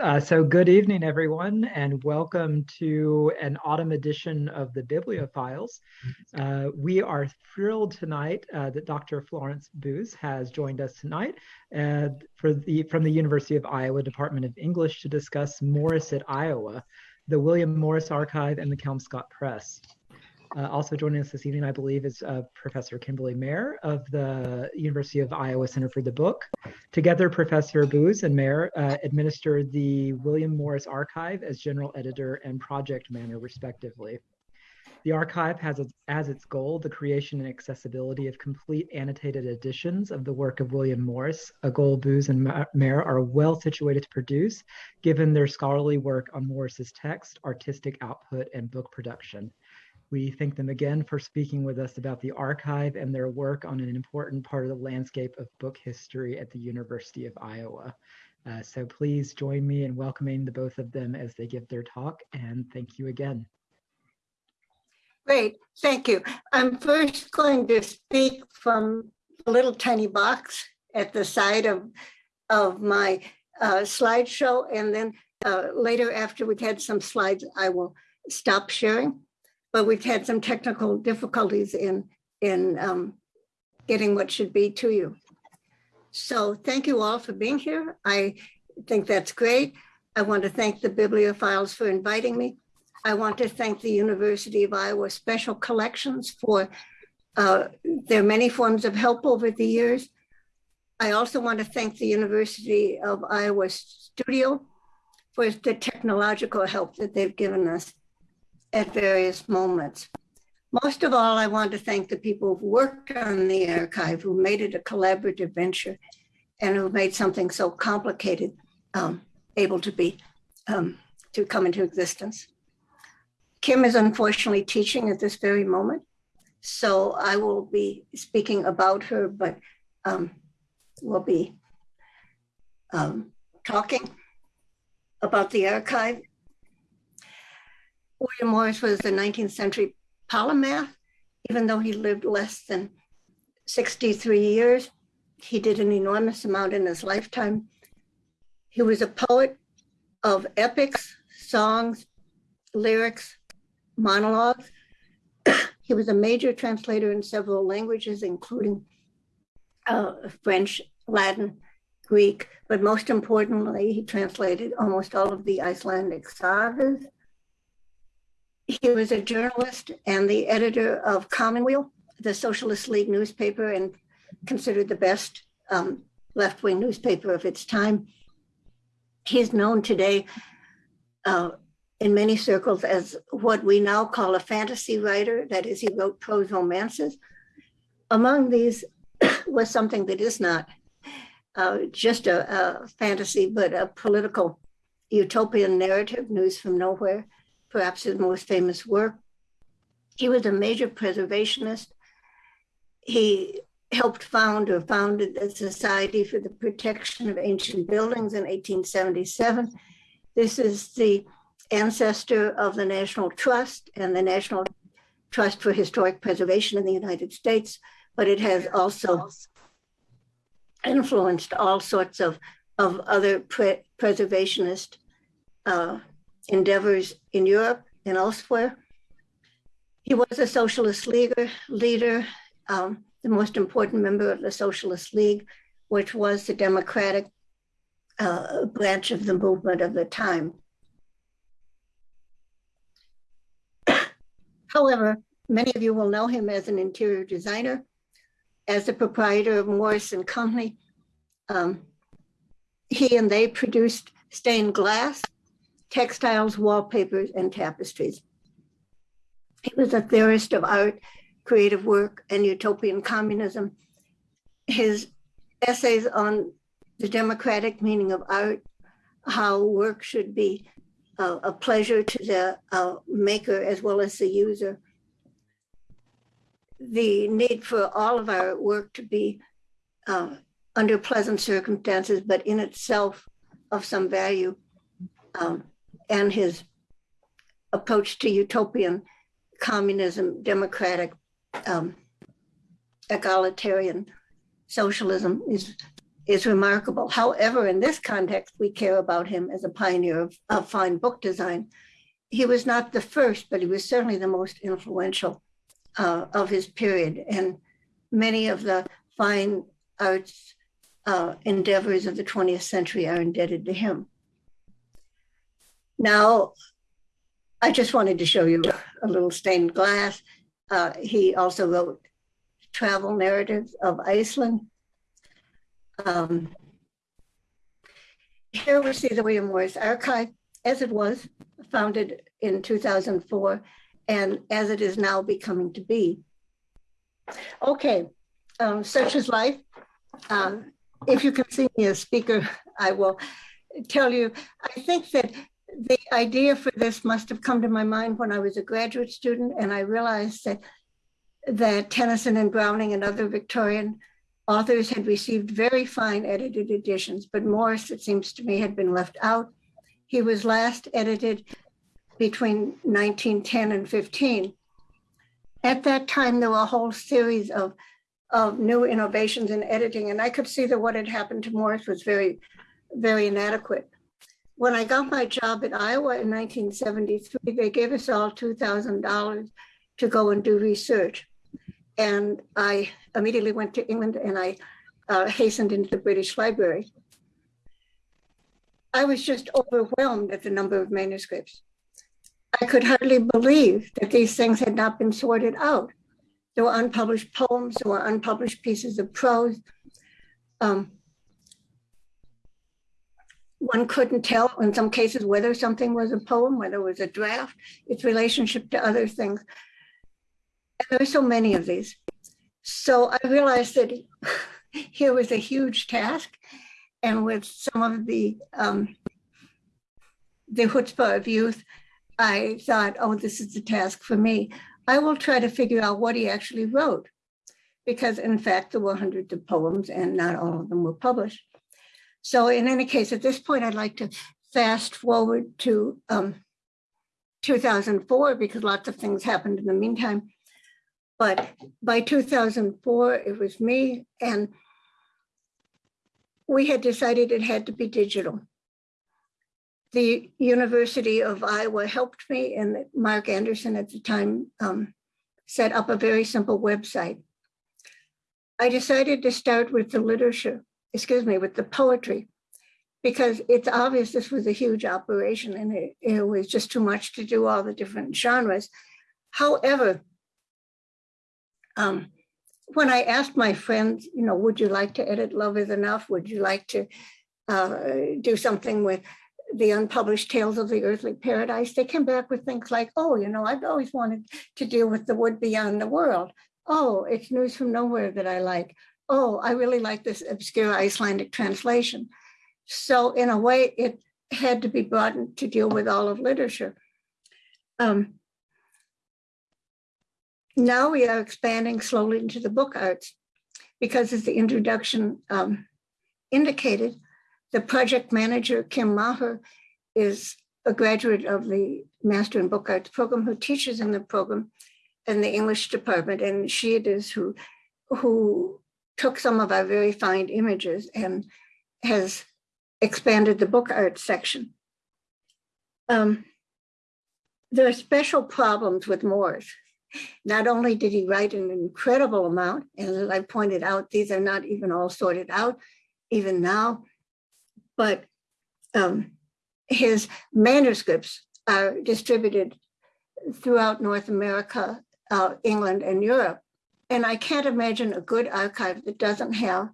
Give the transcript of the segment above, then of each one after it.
Uh, so good evening, everyone, and welcome to an autumn edition of the Bibliophiles. Uh, we are thrilled tonight uh, that Dr. Florence Boos has joined us tonight for the, from the University of Iowa Department of English to discuss Morris at Iowa, the William Morris Archive and the Kelmscott Press. Uh, also joining us this evening, I believe, is uh, Professor Kimberly Mayer of the University of Iowa Center for the Book. Together, Professor Boos and Mayer uh, administer the William Morris Archive as general editor and project manager, respectively. The archive has as its goal the creation and accessibility of complete annotated editions of the work of William Morris, a goal Boos and Mayer are well situated to produce, given their scholarly work on Morris's text, artistic output, and book production. We thank them again for speaking with us about the archive and their work on an important part of the landscape of book history at the University of Iowa. Uh, so please join me in welcoming the both of them as they give their talk and thank you again. Great, thank you. I'm first going to speak from a little tiny box at the side of, of my uh, slideshow and then uh, later after we've had some slides, I will stop sharing but we've had some technical difficulties in, in um, getting what should be to you. So thank you all for being here. I think that's great. I want to thank the bibliophiles for inviting me. I want to thank the University of Iowa Special Collections for uh, their many forms of help over the years. I also want to thank the University of Iowa Studio for the technological help that they've given us at various moments. Most of all, I want to thank the people who worked on the archive, who made it a collaborative venture and who made something so complicated um, able to be, um, to come into existence. Kim is unfortunately teaching at this very moment, so I will be speaking about her, but um, we'll be um, talking about the archive William Morris was a 19th century polymath, even though he lived less than 63 years. He did an enormous amount in his lifetime. He was a poet of epics, songs, lyrics, monologues. he was a major translator in several languages, including uh, French, Latin, Greek, but most importantly, he translated almost all of the Icelandic sagas. He was a journalist and the editor of Commonweal, the Socialist League newspaper, and considered the best um, left wing newspaper of its time. He's known today uh, in many circles as what we now call a fantasy writer. That is, he wrote prose romances. Among these was something that is not uh, just a, a fantasy, but a political utopian narrative, News from Nowhere perhaps his most famous work. He was a major preservationist. He helped found or founded the Society for the Protection of Ancient Buildings in 1877. This is the ancestor of the National Trust and the National Trust for Historic Preservation in the United States, but it has also influenced all sorts of, of other pre preservationist uh, endeavors in Europe and elsewhere. He was a socialist leader, leader um, the most important member of the Socialist League, which was the democratic uh, branch of the movement of the time. However, many of you will know him as an interior designer, as the proprietor of Morris and Company. Um, he and they produced stained glass textiles, wallpapers, and tapestries. He was a theorist of art, creative work, and utopian communism. His essays on the democratic meaning of art, how work should be uh, a pleasure to the uh, maker as well as the user, the need for all of our work to be uh, under pleasant circumstances, but in itself of some value. Um, and his approach to utopian communism, democratic, um, egalitarian socialism is is remarkable. However, in this context, we care about him as a pioneer of, of fine book design. He was not the first, but he was certainly the most influential uh, of his period. And many of the fine arts uh, endeavors of the 20th century are indebted to him. Now, I just wanted to show you a little stained glass. Uh, he also wrote travel narratives of Iceland. Um, here we see the William Morris Archive as it was founded in 2004 and as it is now becoming to be. Okay, um, such is life. Um, if you can see me as speaker, I will tell you, I think that the idea for this must have come to my mind when I was a graduate student and I realized that that Tennyson and Browning and other Victorian authors had received very fine edited editions, but Morris, it seems to me, had been left out. He was last edited between 1910 and 15. At that time, there were a whole series of, of new innovations in editing, and I could see that what had happened to Morris was very, very inadequate. When I got my job at Iowa in 1973, they gave us all $2,000 to go and do research. And I immediately went to England and I uh, hastened into the British Library. I was just overwhelmed at the number of manuscripts. I could hardly believe that these things had not been sorted out. There were unpublished poems, there were unpublished pieces of prose. Um, one couldn't tell in some cases whether something was a poem, whether it was a draft, its relationship to other things. And there are so many of these. So I realized that here was a huge task. And with some of the um, the chutzpah of youth, I thought, oh, this is the task for me. I will try to figure out what he actually wrote, because in fact, there were hundreds of poems and not all of them were published. So in any case, at this point, I'd like to fast forward to um, 2004 because lots of things happened in the meantime. But by 2004, it was me and we had decided it had to be digital. The University of Iowa helped me and Mark Anderson at the time um, set up a very simple website. I decided to start with the literature excuse me, with the poetry, because it's obvious this was a huge operation and it, it was just too much to do all the different genres. However, um, when I asked my friends, you know, would you like to edit Love is Enough? Would you like to uh, do something with the unpublished tales of the earthly paradise? They came back with things like, oh, you know, I've always wanted to deal with the wood beyond the world. Oh, it's news from nowhere that I like oh, I really like this obscure Icelandic translation. So in a way, it had to be in to deal with all of literature. Um, now we are expanding slowly into the book arts because as the introduction um, indicated, the project manager, Kim Maher, is a graduate of the Master in Book Arts program who teaches in the program in the English department. And she it is who, who took some of our very fine images and has expanded the book art section. Um, there are special problems with Morris. Not only did he write an incredible amount, and as I pointed out, these are not even all sorted out, even now, but um, his manuscripts are distributed throughout North America, uh, England, and Europe. And I can't imagine a good archive that doesn't have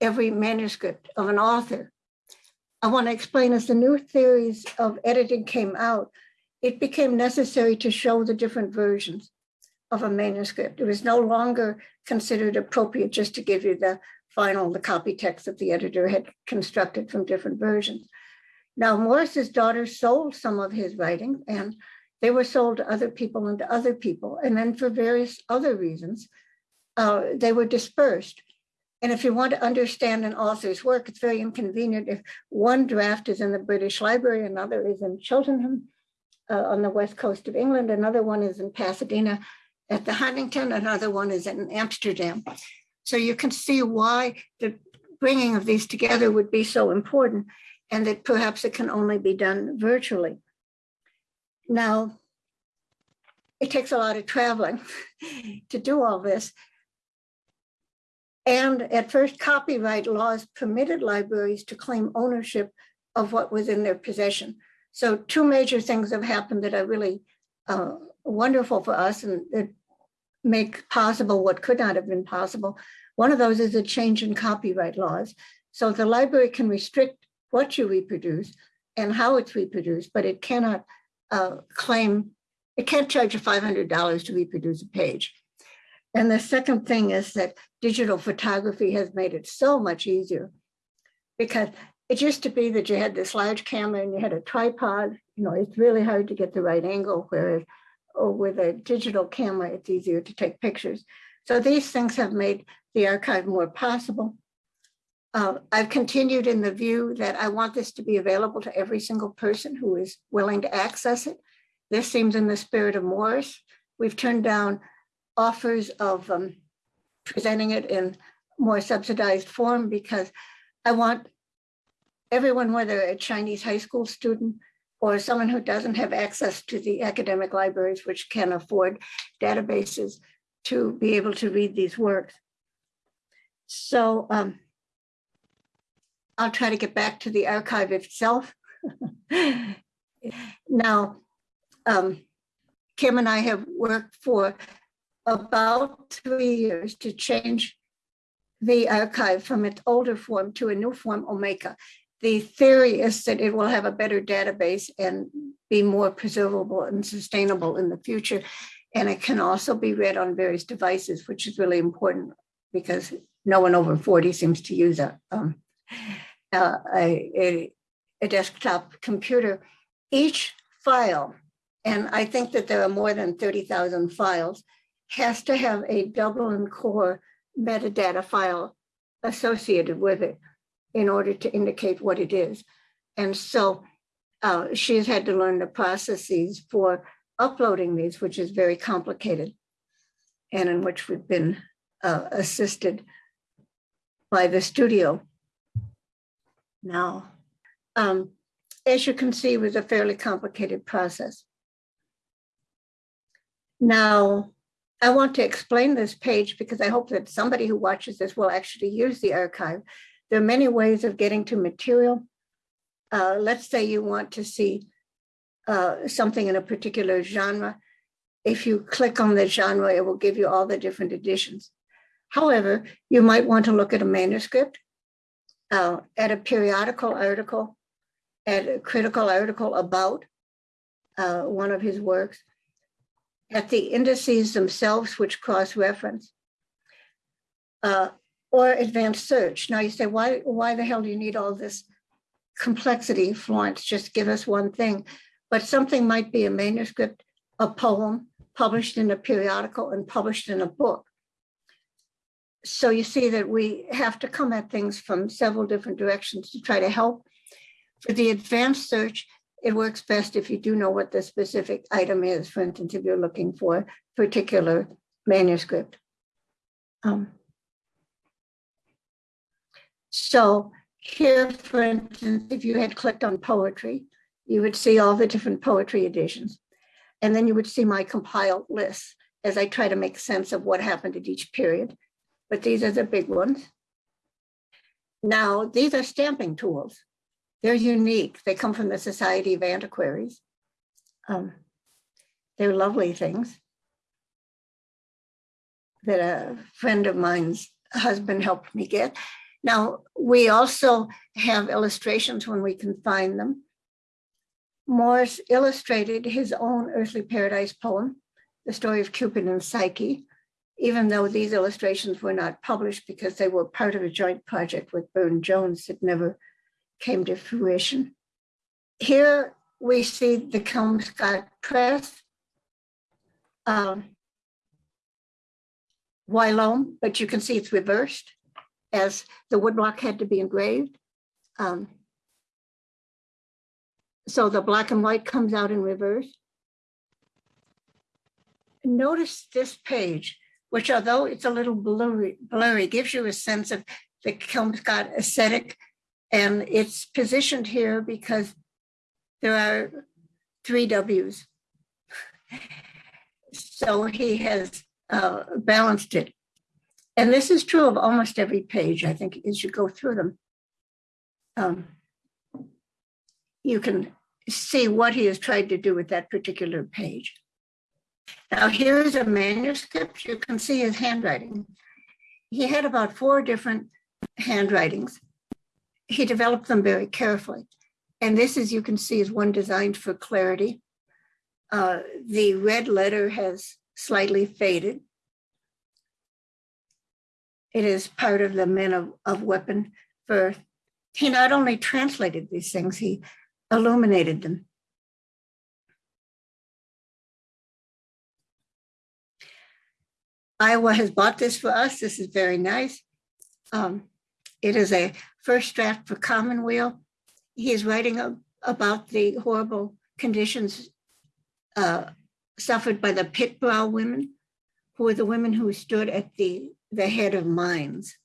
every manuscript of an author. I want to explain as the new theories of editing came out, it became necessary to show the different versions of a manuscript. It was no longer considered appropriate just to give you the final, the copy text that the editor had constructed from different versions. Now, Morris's daughter sold some of his writings and they were sold to other people and to other people. And then for various other reasons, uh, they were dispersed. And if you want to understand an author's work, it's very inconvenient if one draft is in the British Library, another is in Cheltenham uh, on the west coast of England, another one is in Pasadena at the Huntington, another one is in Amsterdam. So you can see why the, bringing of these together would be so important and that perhaps it can only be done virtually. Now, it takes a lot of traveling to do all this. And at first, copyright laws permitted libraries to claim ownership of what was in their possession. So two major things have happened that are really uh, wonderful for us and that make possible what could not have been possible. One of those is a change in copyright laws. So the library can restrict what you reproduce and how it's reproduced, but it cannot uh, claim, it can't charge you $500 to reproduce a page. And the second thing is that digital photography has made it so much easier because it used to be that you had this large camera and you had a tripod. You know, it's really hard to get the right angle, whereas oh, with a digital camera, it's easier to take pictures. So these things have made the archive more possible. Uh, I've continued in the view that I want this to be available to every single person who is willing to access it. This seems in the spirit of Morris. We've turned down offers of um, presenting it in more subsidized form because I want everyone, whether a Chinese high school student or someone who doesn't have access to the academic libraries, which can afford databases to be able to read these works. So um, I'll try to get back to the archive itself. now, um, Kim and I have worked for about three years to change the archive from its older form to a new form, Omeka. The theory is that it will have a better database and be more preservable and sustainable in the future. And it can also be read on various devices, which is really important because no one over 40 seems to use a, um, a, a desktop computer. Each file, and I think that there are more than 30,000 files, has to have a Dublin core metadata file associated with it in order to indicate what it is. And so uh, she's had to learn the processes for uploading these, which is very complicated and in which we've been uh, assisted by the studio. Now, um, as you can see, it was a fairly complicated process. Now, I want to explain this page because I hope that somebody who watches this will actually use the archive. There are many ways of getting to material. Uh, let's say you want to see uh, something in a particular genre. If you click on the genre, it will give you all the different editions. However, you might want to look at a manuscript, uh, at a periodical article, at a critical article about uh, one of his works, at the indices themselves, which cross-reference, uh, or advanced search. Now you say, why, why the hell do you need all this complexity, Florence? Just give us one thing. But something might be a manuscript, a poem, published in a periodical and published in a book. So you see that we have to come at things from several different directions to try to help. For the advanced search, it works best if you do know what the specific item is. For instance, if you're looking for a particular manuscript. Um, so here, for instance, if you had clicked on poetry, you would see all the different poetry editions. And then you would see my compiled list as I try to make sense of what happened at each period. But these are the big ones. Now, these are stamping tools. They're unique. They come from the Society of Antiquaries. Um, they're lovely things that a friend of mine's husband helped me get. Now, we also have illustrations when we can find them. Morris illustrated his own Earthly Paradise poem, The Story of Cupid and Psyche, even though these illustrations were not published because they were part of a joint project with Burne Jones that never came to fruition. Here we see the Kelmscott Press, um, Wyloam, but you can see it's reversed as the woodblock had to be engraved. Um, so the black and white comes out in reverse. Notice this page, which although it's a little blurry, blurry gives you a sense of the Kelmscott aesthetic. And it's positioned here because there are three W's. So he has uh, balanced it. And this is true of almost every page, I think, as you go through them. Um, you can see what he has tried to do with that particular page. Now, here's a manuscript. You can see his handwriting. He had about four different handwritings. He developed them very carefully. And this, as you can see, is one designed for clarity. Uh, the red letter has slightly faded. It is part of the men of, of weapon for, he not only translated these things, he illuminated them. Iowa has bought this for us. This is very nice. Um, it is a first draft for Commonweal. He is writing a, about the horrible conditions uh, suffered by the pit brow women, who were the women who stood at the, the head of mines.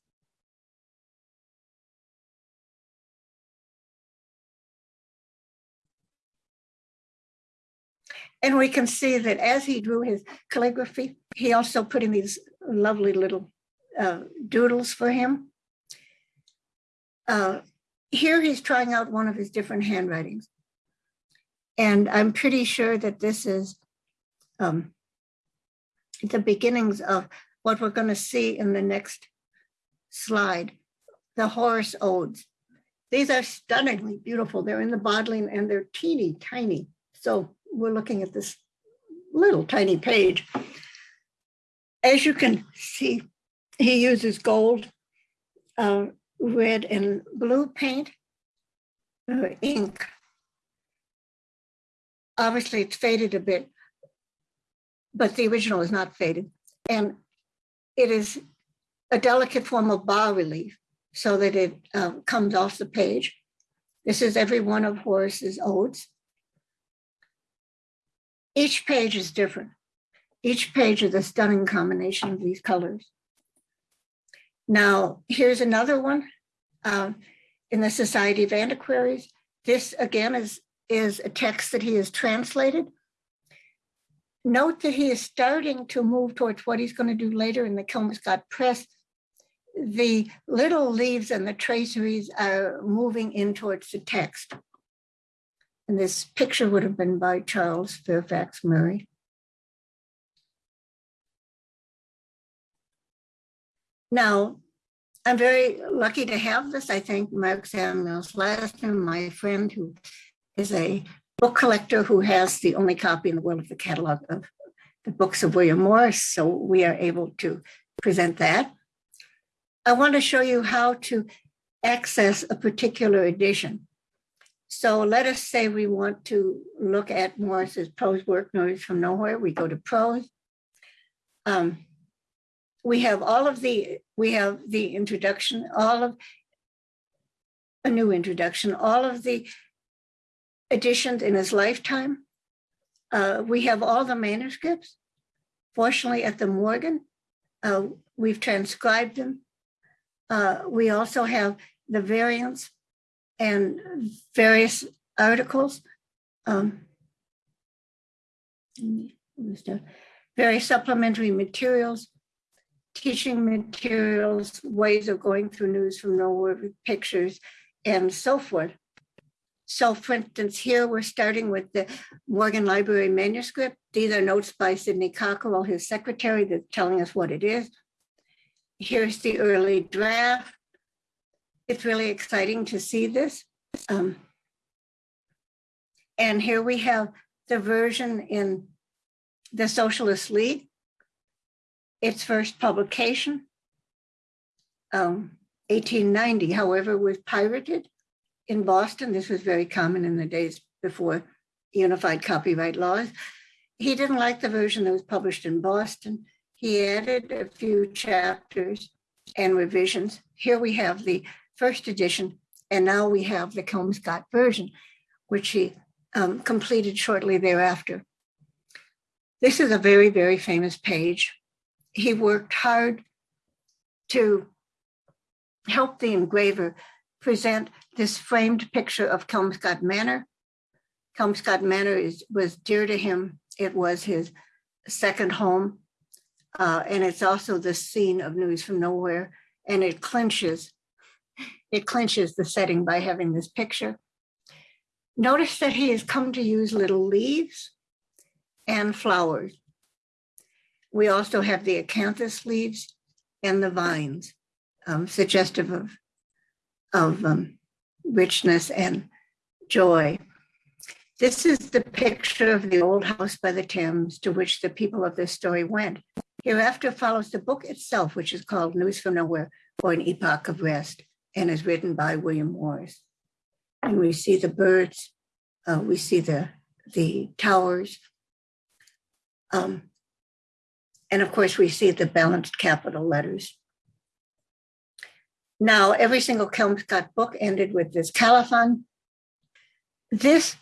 And we can see that as he drew his calligraphy, he also put in these lovely little uh, doodles for him. Uh, here he's trying out one of his different handwritings. And I'm pretty sure that this is um, the beginnings of what we're going to see in the next slide, the Horace Odes. These are stunningly beautiful. They're in the Bodleian and they're teeny tiny. So we're looking at this little tiny page. As you can see, he uses gold, uh, red, and blue paint, uh, ink. Obviously, it's faded a bit, but the original is not faded. And it is a delicate form of bas relief so that it uh, comes off the page. This is every one of Horace's odes. Each page is different. Each page is a stunning combination of these colors. Now, here's another one uh, in the Society of Antiquaries. This again is, is a text that he has translated. Note that he is starting to move towards what he's going to do later in the Kelmscott Press. The little leaves and the traceries are moving in towards the text. And this picture would have been by Charles Fairfax Murray. Now, I'm very lucky to have this. I thank Mark Samuels Lasner, my friend who is a book collector who has the only copy in the world of the catalog of the books of William Morris. So we are able to present that. I want to show you how to access a particular edition. So let us say we want to look at Morris's prose work, News from Nowhere. We go to prose. Um, we have all of the, we have the introduction, all of, a new introduction, all of the editions in his lifetime. Uh, we have all the manuscripts. Fortunately, at the Morgan, uh, we've transcribed them. Uh, we also have the variants and various articles, um, various supplementary materials, teaching materials, ways of going through news from nowhere pictures, and so forth. So for instance, here we're starting with the Morgan Library manuscript. These are notes by Sidney Cockerell, his secretary, that's telling us what it is. Here's the early draft it's really exciting to see this. Um, and here we have the version in the Socialist League, its first publication, um, 1890, however, was pirated in Boston. This was very common in the days before unified copyright laws. He didn't like the version that was published in Boston. He added a few chapters and revisions. Here we have the first edition, and now we have the Kelmscott version, which he um, completed shortly thereafter. This is a very, very famous page. He worked hard to help the engraver present this framed picture of Kelmscott Manor. Kelmscott Manor is, was dear to him. It was his second home. Uh, and it's also the scene of News from Nowhere. And it clinches, it clinches the setting by having this picture. Notice that he has come to use little leaves and flowers. We also have the acanthus leaves and the vines, um, suggestive of, of um, richness and joy. This is the picture of the old house by the Thames to which the people of this story went. Hereafter follows the book itself, which is called News from Nowhere or An Epoch of Rest and is written by William Morris. And we see the birds, uh, we see the, the towers, um, and of course, we see the balanced capital letters. Now, every single Kelmscott book ended with this colophon. This,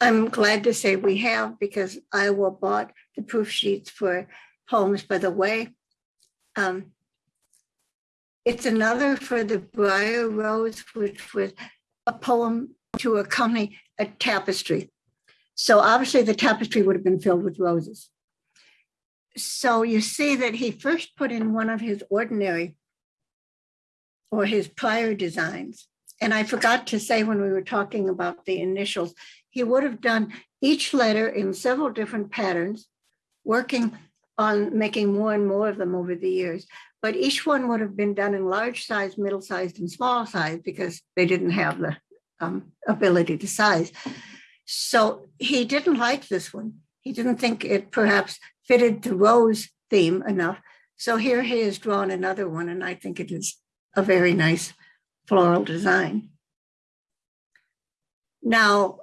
I'm glad to say we have because Iowa bought the proof sheets for poems by the way. Um, it's another for the Briar Rose, which was a poem to accompany a tapestry. So obviously the tapestry would have been filled with roses so you see that he first put in one of his ordinary or his prior designs. And I forgot to say when we were talking about the initials, he would have done each letter in several different patterns, working on making more and more of them over the years. But each one would have been done in large size, middle sized, and small size because they didn't have the um, ability to size. So he didn't like this one. He didn't think it perhaps fitted the rose theme enough. So here he has drawn another one, and I think it is a very nice floral design. Now,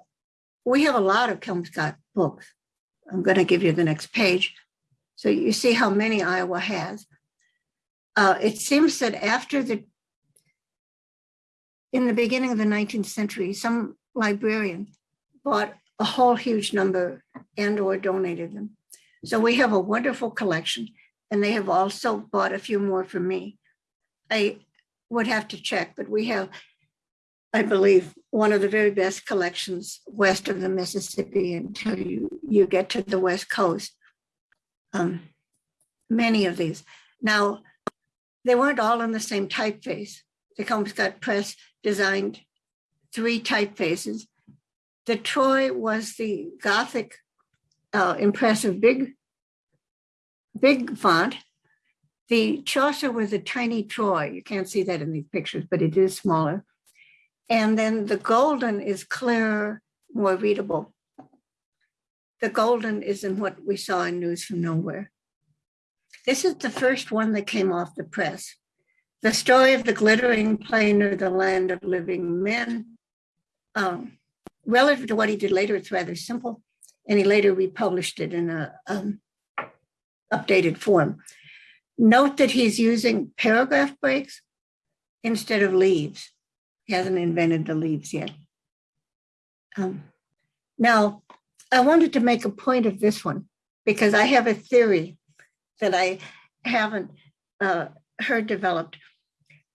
we have a lot of Kelmscott books. I'm going to give you the next page. So you see how many Iowa has. Uh, it seems that after the, in the beginning of the 19th century, some librarian bought a whole huge number and or donated them. So we have a wonderful collection and they have also bought a few more for me. I would have to check, but we have, I believe, one of the very best collections west of the Mississippi until you, you get to the West Coast. Um, many of these. Now, they weren't all in the same typeface. The Kelmscott Press designed three typefaces. The Troy was the Gothic uh, impressive big, big font. The Chaucer was a tiny Troy. You can't see that in these pictures, but it is smaller. And then the golden is clearer, more readable. The golden is in what we saw in News from Nowhere. This is the first one that came off the press. The story of the glittering plain or the land of living men. Um, relative to what he did later, it's rather simple and he later republished it in a um, updated form. Note that he's using paragraph breaks instead of leaves. He hasn't invented the leaves yet. Um, now, I wanted to make a point of this one because I have a theory that I haven't uh, heard developed.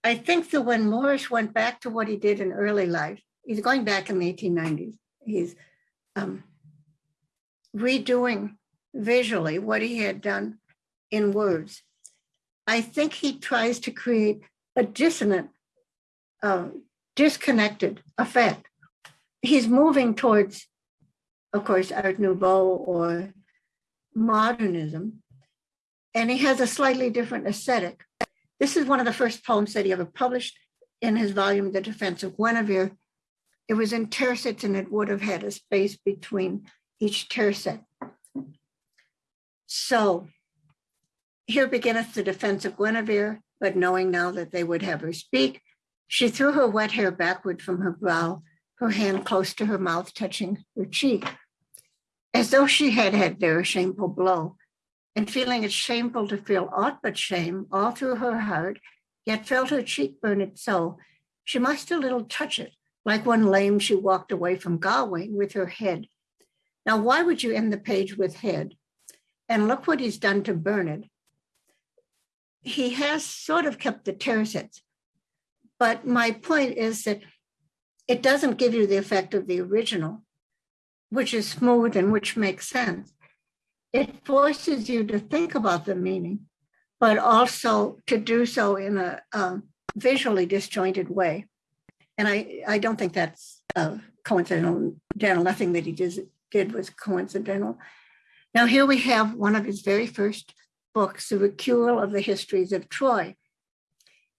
I think that when Morris went back to what he did in early life, he's going back in the 1890s. He's um, redoing visually what he had done in words. I think he tries to create a dissonant, uh, disconnected effect. He's moving towards, of course, Art Nouveau or modernism, and he has a slightly different aesthetic. This is one of the first poems that he ever published in his volume, The Defense of Guinevere. It was in tercets and it would have had a space between each tercet. So here beginneth the defense of Guinevere, but knowing now that they would have her speak, she threw her wet hair backward from her brow, her hand close to her mouth, touching her cheek, as though she had had a shameful blow. And feeling it shameful to feel aught but shame all through her heart, yet felt her cheek burn it so, she must a little touch it. Like one lame, she walked away from Gauwaine with her head now, why would you end the page with head? And look what he's done to Bernard. He has sort of kept the tercets, But my point is that it doesn't give you the effect of the original, which is smooth and which makes sense. It forces you to think about the meaning, but also to do so in a um, visually disjointed way. And I, I don't think that's uh, coincidental. Nothing that he did, did mm-hmm. was coincidental. Now, here we have one of his very first books, The Recueil of the Histories of Troy.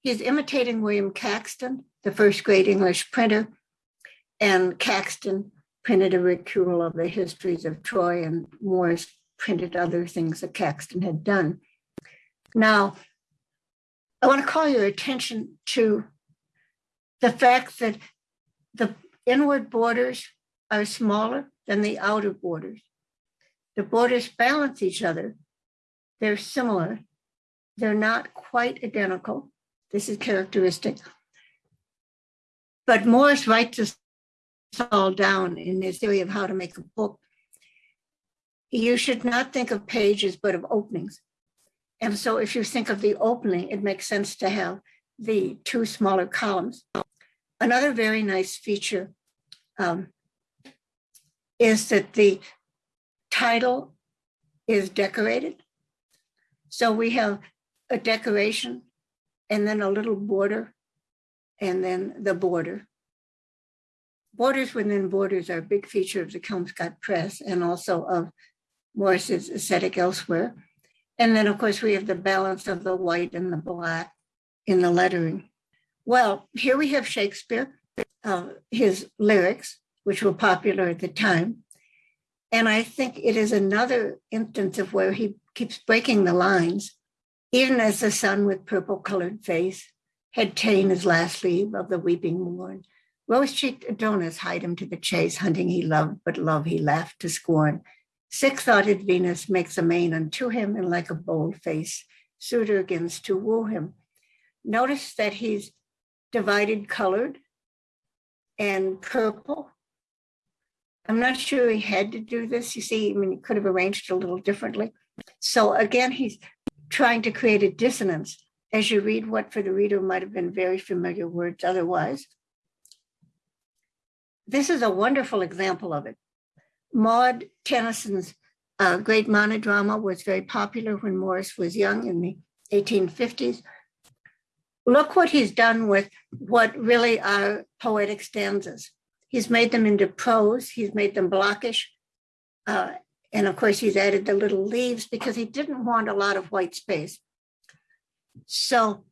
He's imitating William Caxton, the first great English printer, and Caxton printed a recueil of the histories of Troy, and Morris printed other things that Caxton had done. Now, I want to call your attention to the fact that the inward borders are smaller than the outer borders. The borders balance each other. They're similar. They're not quite identical. This is characteristic. But Morris writes this all down in his theory of how to make a book. You should not think of pages, but of openings. And so if you think of the opening, it makes sense to have the two smaller columns. Another very nice feature um, is that the title is decorated. So we have a decoration and then a little border and then the border. Borders within borders are a big feature of the Kelmscott Press and also of Morris's aesthetic elsewhere. And then, of course, we have the balance of the white and the black in the lettering. Well, here we have Shakespeare, uh, his lyrics, which were popular at the time. And I think it is another instance of where he keeps breaking the lines, even as the sun with purple colored face had ta'en his last leave of the weeping morn. Rose cheeked Adonis hied him to the chase, hunting he loved, but love he laughed to scorn. Sick thoughted Venus makes a mane unto him, and like a bold face, suitor begins to woo him. Notice that he's divided colored and purple. I'm not sure he had to do this. You see, I mean, he could have arranged a little differently. So again, he's trying to create a dissonance as you read what for the reader might have been very familiar words otherwise. This is a wonderful example of it. Maud Tennyson's uh, great monodrama was very popular when Morris was young in the 1850s. Look what he's done with what really are poetic stanzas. He's made them into prose, he's made them blockish. Uh, and of course, he's added the little leaves because he didn't want a lot of white space. So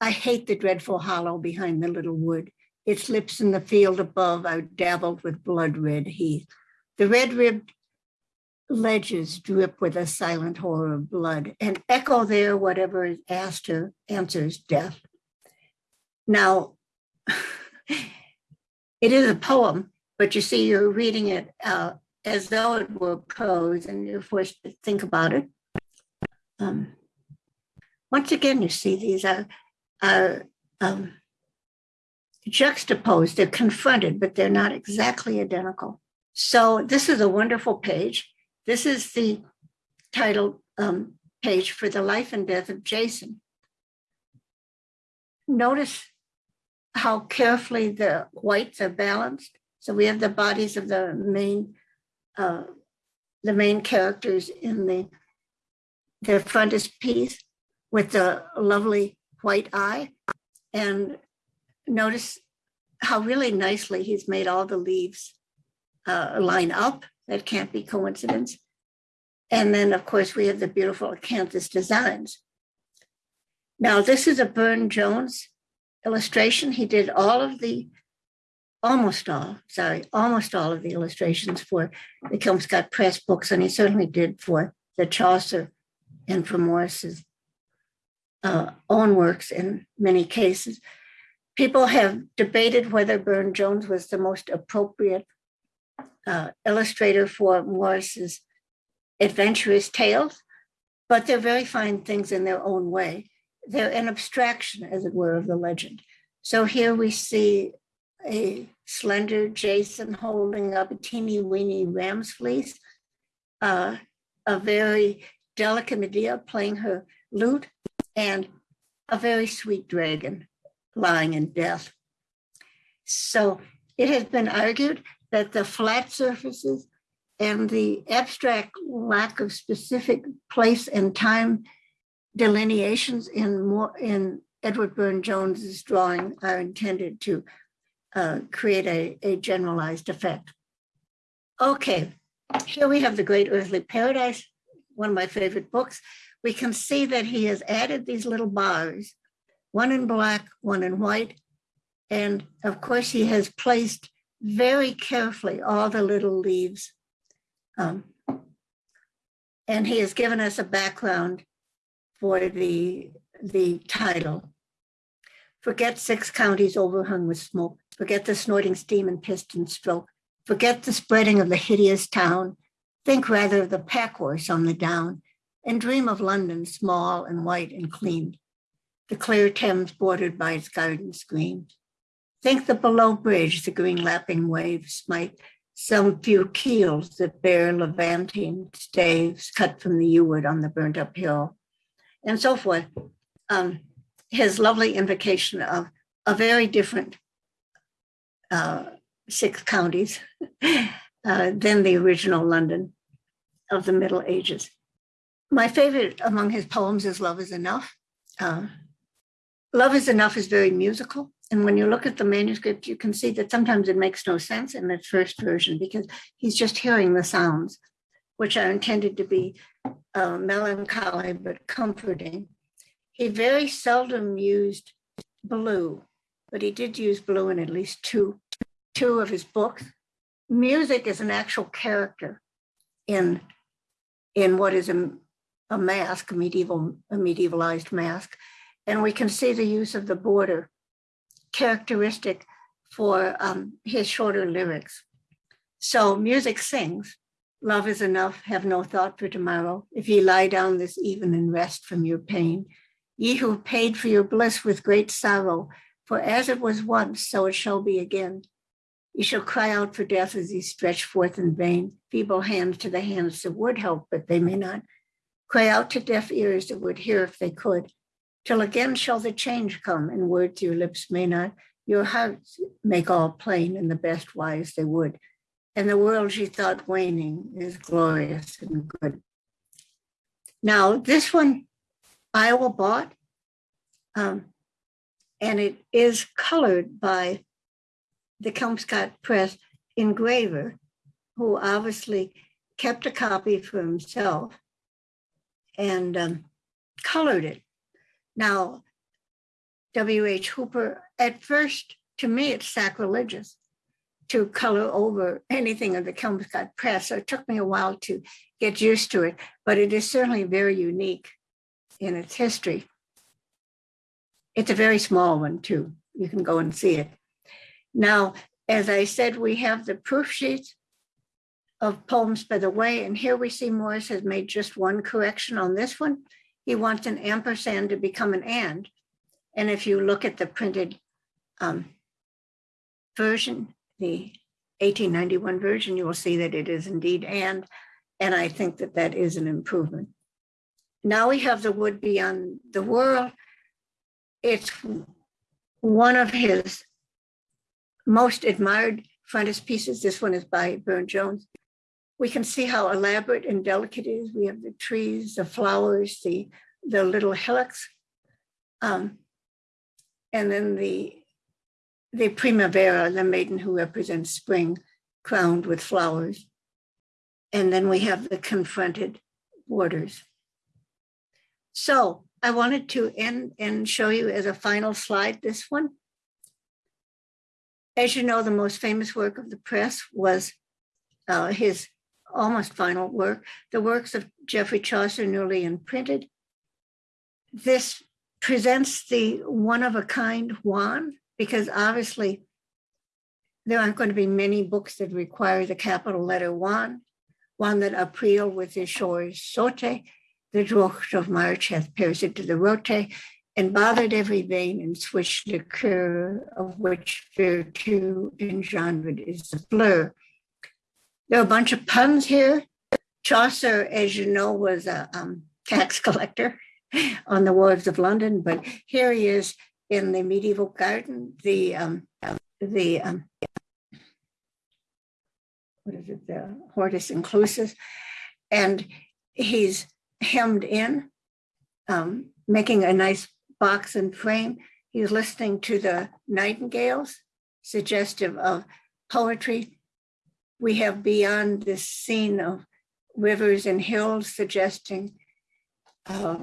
I hate the dreadful hollow behind the little wood. Its lips in the field above are dabbled with blood red heath. The red ribbed ledges drip with a silent horror of blood, and echo there whatever is asked her answers death. Now, it is a poem, but you see, you're reading it uh, as though it were prose, and you're forced to think about it. Um, once again, you see these are, are um, juxtaposed, they're confronted, but they're not exactly identical. So this is a wonderful page. This is the title um, page for the life and death of Jason. Notice how carefully the whites are balanced. So we have the bodies of the main, uh, the main characters in the their frontispiece with the lovely white eye. And notice how really nicely he's made all the leaves uh, line up. That can't be coincidence. And then, of course, we have the beautiful acanthus designs. Now, this is a Burne Jones illustration. He did all of the, almost all, sorry, almost all of the illustrations for the Kelmscott Press books, and he certainly did for the Chaucer and for Morris's uh, own works in many cases. People have debated whether Burne Jones was the most appropriate uh, illustrator for Morris's adventurous tales, but they're very fine things in their own way. They're an abstraction, as it were, of the legend. So here we see a slender Jason holding up a teeny weeny ram's fleece, uh, a very delicate Medea playing her lute, and a very sweet dragon lying in death. So it has been argued that the flat surfaces and the abstract lack of specific place and time delineations in more in Edward Burne Jones's drawing are intended to uh, create a, a generalized effect. Okay, here we have The Great Earthly Paradise, one of my favorite books. We can see that he has added these little bars, one in black, one in white. And of course, he has placed very carefully all the little leaves. Um, and he has given us a background for the, the title. Forget six counties overhung with smoke. Forget the snorting steam and piston stroke. Forget the spreading of the hideous town. Think rather of the pack horse on the down and dream of London small and white and clean. The clear Thames bordered by its gardens green. Think the below bridge, the green lapping waves might some few keels that bear Levantine staves cut from the wood on the burnt up hill, and so forth. Um, his lovely invocation of a very different uh, six counties uh, than the original London of the Middle Ages. My favorite among his poems is Love is Enough. Uh, Love is Enough is very musical. And when you look at the manuscript, you can see that sometimes it makes no sense in the first version because he's just hearing the sounds, which are intended to be uh, melancholy but comforting. He very seldom used blue, but he did use blue in at least two, two of his books. Music is an actual character in, in what is a, a masque, a medieval, a medievalized masque. And we can see the use of the border characteristic for um, his shorter lyrics. So music sings, love is enough, have no thought for tomorrow. If ye lie down this even and rest from your pain, ye who paid for your bliss with great sorrow, for as it was once, so it shall be again. Ye shall cry out for death as ye stretch forth in vain, feeble hands to the hands that would help, but they may not. Cry out to deaf ears that would hear if they could till again shall the change come, and words your lips may not, your hearts make all plain in the best wise they would. And the world she thought waning is glorious and good. Now, this one Iowa bought, um, and it is colored by the Kelmscott Press engraver, who obviously kept a copy for himself and um, colored it. Now, W.H. Hooper, at first, to me, it's sacrilegious to color over anything of the Kelmscott Press. So it took me a while to get used to it, but it is certainly very unique in its history. It's a very small one, too. You can go and see it. Now, as I said, we have the proof sheets of poems by the way, and here we see Morris has made just one correction on this one he wants an ampersand to become an and. And if you look at the printed um, version, the 1891 version, you will see that it is indeed and, and I think that that is an improvement. Now we have the wood beyond the world. It's one of his most admired frontispieces. This one is by Burne Jones we can see how elaborate and delicate it is. We have the trees, the flowers, the, the little hillocks. Um, and then the, the primavera, the maiden who represents spring, crowned with flowers. And then we have the confronted borders. So I wanted to end and show you as a final slide this one. As you know, the most famous work of the press was uh, his almost final work, the works of Geoffrey Chaucer newly imprinted. This presents the one of a kind Juan, because obviously there aren't going to be many books that require the capital letter one, One that April with his shores sote, the drocht of March hath pierced to the rote, and bothered every vein and switched the cur of which virtue engendered is the blur. There are a bunch of puns here. Chaucer, as you know, was a um, tax collector on the wharves of London, but here he is in the medieval garden, the, um, the, um, what is it, the Hortus Conclusus. And he's hemmed in, um, making a nice box and frame. He's listening to the nightingales, suggestive of poetry. We have beyond this scene of rivers and hills suggesting uh,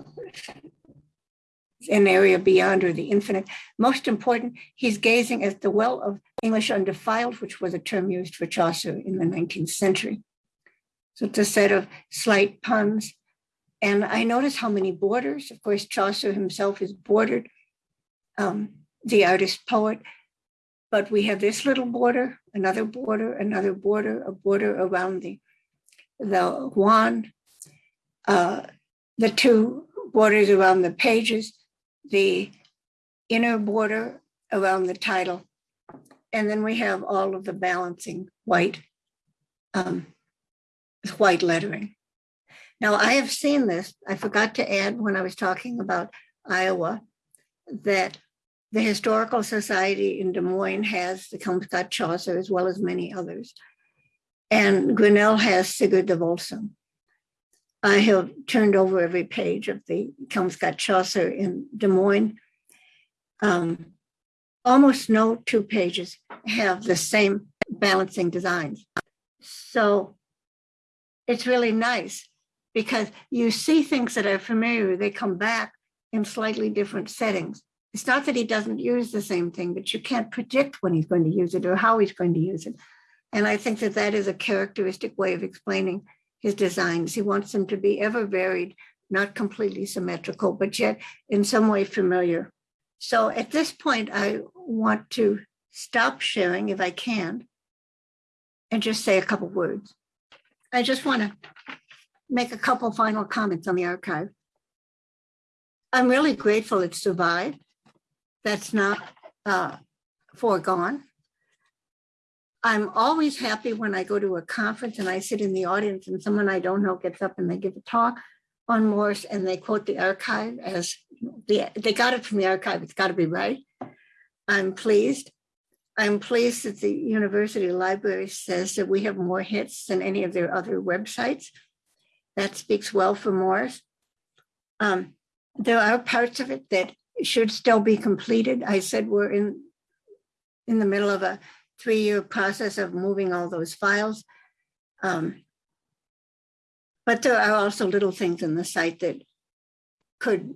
an area beyond or the infinite. Most important, he's gazing at the well of English undefiled, which was a term used for Chaucer in the 19th century. So it's a set of slight puns. And I notice how many borders, of course, Chaucer himself is bordered, um, the artist poet, but we have this little border, another border, another border, a border around the, the wand, uh, the two borders around the pages, the inner border around the title, and then we have all of the balancing white, um, white lettering. Now I have seen this. I forgot to add when I was talking about Iowa that the Historical Society in Des Moines has the Kelmscott Chaucer as well as many others. And Grinnell has Sigurd the Volsung. I have turned over every page of the Kelmscott Chaucer in Des Moines. Um, almost no two pages have the same balancing designs. So it's really nice because you see things that are familiar, they come back in slightly different settings. It's not that he doesn't use the same thing, but you can't predict when he's going to use it or how he's going to use it. And I think that that is a characteristic way of explaining his designs. He wants them to be ever varied, not completely symmetrical, but yet in some way familiar. So at this point, I want to stop sharing if I can and just say a couple words. I just want to make a couple final comments on the archive. I'm really grateful it survived that's not uh, foregone. I'm always happy when I go to a conference and I sit in the audience and someone I don't know gets up and they give a talk on Morris and they quote the archive as the, they got it from the archive. It's got to be right. I'm pleased. I'm pleased that the university library says that we have more hits than any of their other websites. That speaks well for Morris. Um, there are parts of it that should still be completed. I said we're in in the middle of a three-year process of moving all those files. Um, but there are also little things in the site that could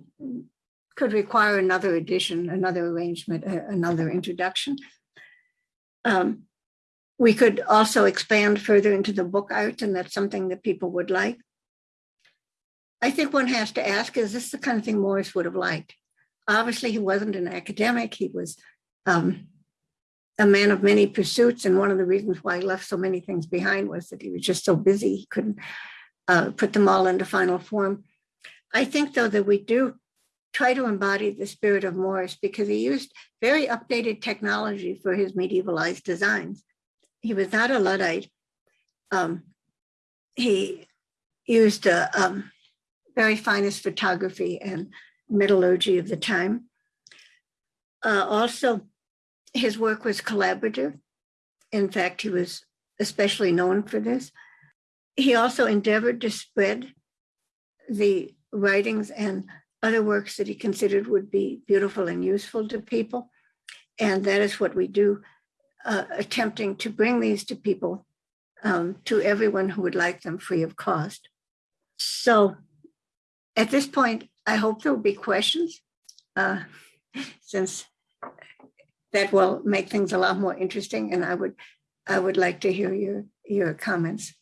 could require another edition, another arrangement, another introduction. Um, we could also expand further into the book art, and that's something that people would like. I think one has to ask, is this the kind of thing Morris would have liked? obviously he wasn't an academic. He was um, a man of many pursuits. And one of the reasons why he left so many things behind was that he was just so busy, he couldn't uh, put them all into final form. I think, though, that we do try to embody the spirit of Morris because he used very updated technology for his medievalized designs. He was not a Luddite. Um, he used a um, very finest photography and metallurgy of the time. Uh, also, his work was collaborative. In fact, he was especially known for this. He also endeavored to spread the writings and other works that he considered would be beautiful and useful to people. And that is what we do, uh, attempting to bring these to people, um, to everyone who would like them free of cost. So at this point, I hope there will be questions, uh, since that will make things a lot more interesting. And I would, I would like to hear your your comments.